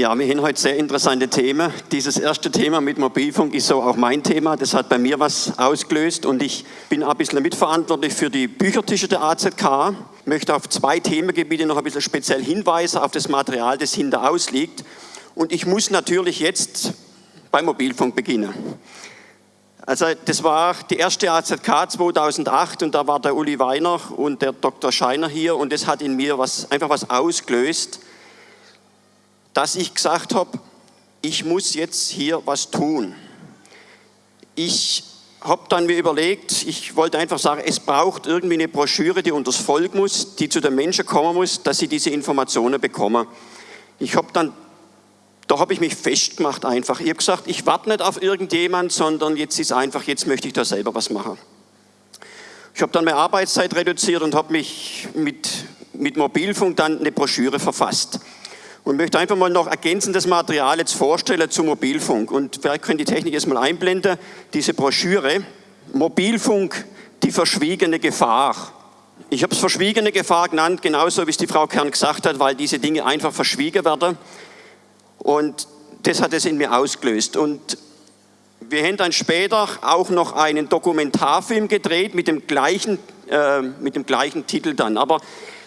Ja, wir haben heute sehr interessante Themen. Dieses erste Thema mit Mobilfunk ist so auch mein Thema. Das hat bei mir was ausgelöst und ich bin ein bisschen mitverantwortlich für die Büchertische der AZK. Ich möchte auf zwei Themengebiete noch ein bisschen speziell hinweisen, auf das Material, das hinter ausliegt. Und ich muss natürlich jetzt beim Mobilfunk beginnen. Also das war die erste AZK 2008 und da war der Uli Weiner und der Dr. Scheiner hier und das hat in mir was, einfach was ausgelöst dass ich gesagt habe, ich muss jetzt hier was tun. Ich habe dann mir überlegt, ich wollte einfach sagen, es braucht irgendwie eine Broschüre, die unters Volk muss, die zu den Menschen kommen muss, dass sie diese Informationen bekommen. Ich habe dann, da habe ich mich festgemacht einfach. Ich habe gesagt, ich warte nicht auf irgendjemand, sondern jetzt ist einfach, jetzt möchte ich da selber was machen. Ich habe dann meine Arbeitszeit reduziert und habe mich mit, mit Mobilfunk dann eine Broschüre verfasst und möchte einfach mal noch ergänzendes Material jetzt vorstellen zum Mobilfunk. Und vielleicht können die Technik jetzt mal einblenden, diese Broschüre. Mobilfunk, die verschwiegene Gefahr. Ich habe es verschwiegene Gefahr genannt, genauso wie es die Frau Kern gesagt hat, weil diese Dinge einfach verschwiegen werden. Und das hat es in mir ausgelöst. Und wir haben dann später auch noch einen Dokumentarfilm gedreht mit dem gleichen, äh, mit dem gleichen Titel dann. Aber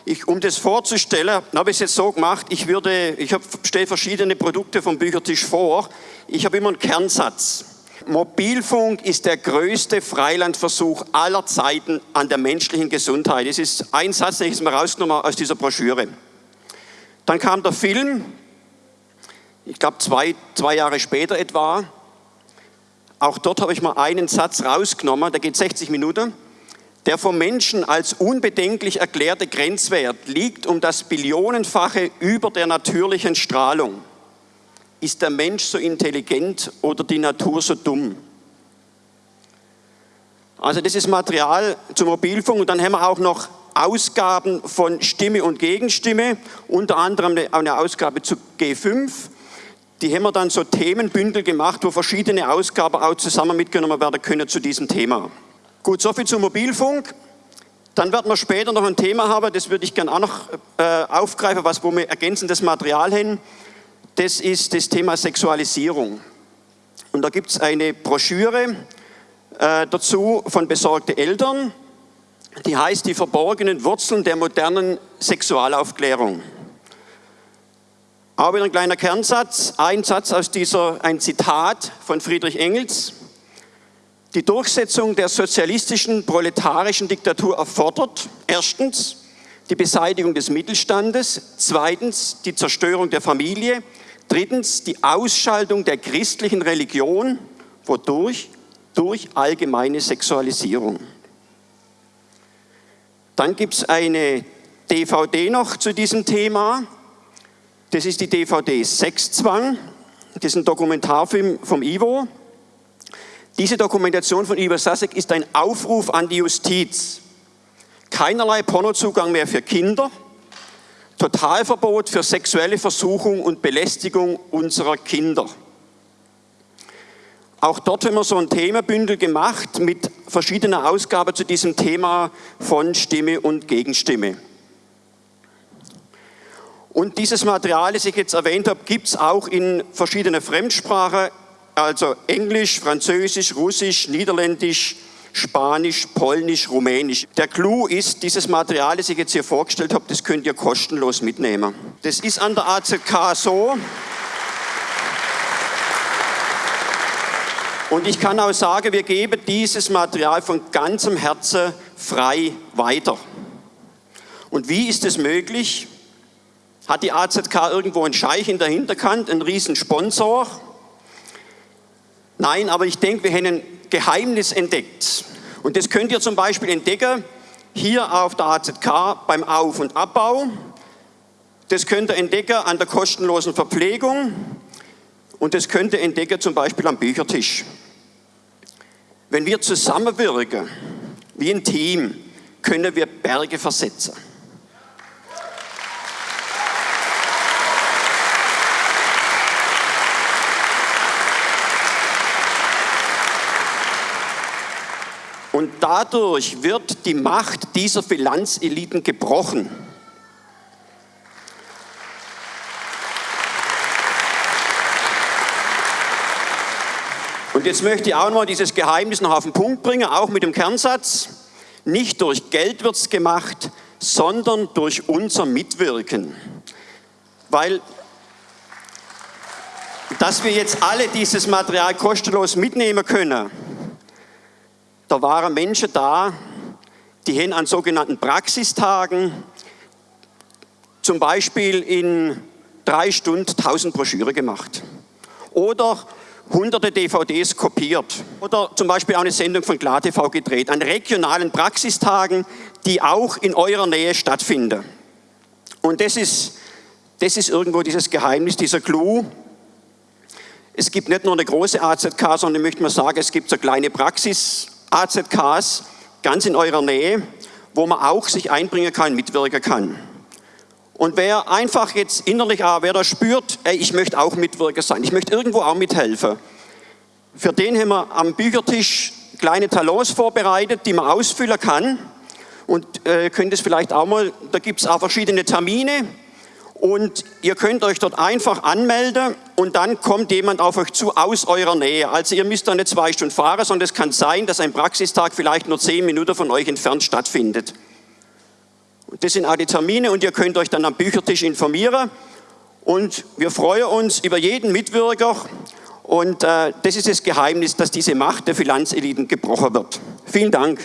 ich, um das vorzustellen, habe ich es jetzt so gemacht, ich, ich stelle verschiedene Produkte vom Büchertisch vor. Ich habe immer einen Kernsatz. Mobilfunk ist der größte Freilandversuch aller Zeiten an der menschlichen Gesundheit. Das ist ein Satz, den ich jetzt mal rausgenommen aus dieser Broschüre. Dann kam der Film, ich glaube zwei, zwei Jahre später etwa. Auch dort habe ich mal einen Satz rausgenommen, der geht 60 Minuten. Der vom Menschen als unbedenklich erklärte Grenzwert liegt um das Billionenfache über der natürlichen Strahlung. Ist der Mensch so intelligent oder die Natur so dumm? Also das ist Material zum Mobilfunk und dann haben wir auch noch Ausgaben von Stimme und Gegenstimme, unter anderem eine Ausgabe zu G5. Die haben wir dann so Themenbündel gemacht, wo verschiedene Ausgaben auch zusammen mitgenommen werden können zu diesem Thema. Gut, soviel zum Mobilfunk. Dann werden wir später noch ein Thema haben, das würde ich gerne auch noch äh, aufgreifen, was, wo wir ergänzendes Material haben. Das ist das Thema Sexualisierung. Und da gibt es eine Broschüre äh, dazu von besorgte Eltern, die heißt Die verborgenen Wurzeln der modernen Sexualaufklärung. Auch wieder ein kleiner Kernsatz, ein Satz aus dieser, ein Zitat von Friedrich Engels die Durchsetzung der sozialistischen proletarischen Diktatur erfordert erstens die Beseitigung des Mittelstandes, zweitens die Zerstörung der Familie, drittens die Ausschaltung der christlichen Religion, wodurch? Durch allgemeine Sexualisierung. Dann gibt es eine DVD noch zu diesem Thema. Das ist die DVD Sexzwang. Das ist ein Dokumentarfilm vom Ivo. Diese Dokumentation von Ivo Sasek ist ein Aufruf an die Justiz. Keinerlei Pornozugang mehr für Kinder, Totalverbot für sexuelle Versuchung und Belästigung unserer Kinder. Auch dort haben wir so ein Themenbündel gemacht mit verschiedenen Ausgaben zu diesem Thema von Stimme und Gegenstimme. Und dieses Material, das ich jetzt erwähnt habe, gibt es auch in verschiedenen Fremdsprachen also Englisch, Französisch, Russisch, Niederländisch, Spanisch, Polnisch, Rumänisch. Der Clou ist, dieses Material, das ich jetzt hier vorgestellt habe, das könnt ihr kostenlos mitnehmen. Das ist an der AZK so. Und ich kann auch sagen, wir geben dieses Material von ganzem Herzen frei weiter. Und wie ist es möglich? Hat die AZK irgendwo einen Scheich in der Hinterkant, einen riesen Sponsor? Nein, aber ich denke, wir haben ein Geheimnis entdeckt. Und das könnt ihr zum Beispiel entdecken hier auf der AZK beim Auf- und Abbau. Das könnt ihr entdecken an der kostenlosen Verpflegung. Und das könnt ihr entdecken zum Beispiel am Büchertisch. Wenn wir zusammenwirken, wie ein Team, können wir Berge versetzen. Dadurch wird die Macht dieser Finanzeliten gebrochen. Und jetzt möchte ich auch noch mal dieses Geheimnis noch auf den Punkt bringen, auch mit dem Kernsatz. Nicht durch Geld wird es gemacht, sondern durch unser Mitwirken. Weil, dass wir jetzt alle dieses Material kostenlos mitnehmen können, da waren Menschen da, die haben an sogenannten Praxistagen zum Beispiel in drei Stunden 1000 Broschüre gemacht. Oder hunderte DVDs kopiert. Oder zum Beispiel auch eine Sendung von KlarTV gedreht, an regionalen Praxistagen, die auch in eurer Nähe stattfinden. Und das ist, das ist irgendwo dieses Geheimnis, dieser Clou. Es gibt nicht nur eine große AZK, sondern ich möchte mal sagen, es gibt so kleine Praxis-AZKs ganz in eurer Nähe, wo man auch sich einbringen kann, mitwirken kann. Und wer einfach jetzt innerlich, ah, wer da spürt, ey, ich möchte auch Mitwirker sein, ich möchte irgendwo auch mithelfen, für den haben wir am Büchertisch kleine Talons vorbereitet, die man ausfüllen kann. Und äh, könnt es vielleicht auch mal, da gibt es auch verschiedene Termine. Und ihr könnt euch dort einfach anmelden und dann kommt jemand auf euch zu aus eurer Nähe. Also ihr müsst da nicht zwei Stunden fahren, sondern es kann sein, dass ein Praxistag vielleicht nur zehn Minuten von euch entfernt stattfindet. Das sind auch die Termine und ihr könnt euch dann am Büchertisch informieren. Und wir freuen uns über jeden Mitwirker. Und äh, das ist das Geheimnis, dass diese Macht der Finanzeliten gebrochen wird. Vielen Dank.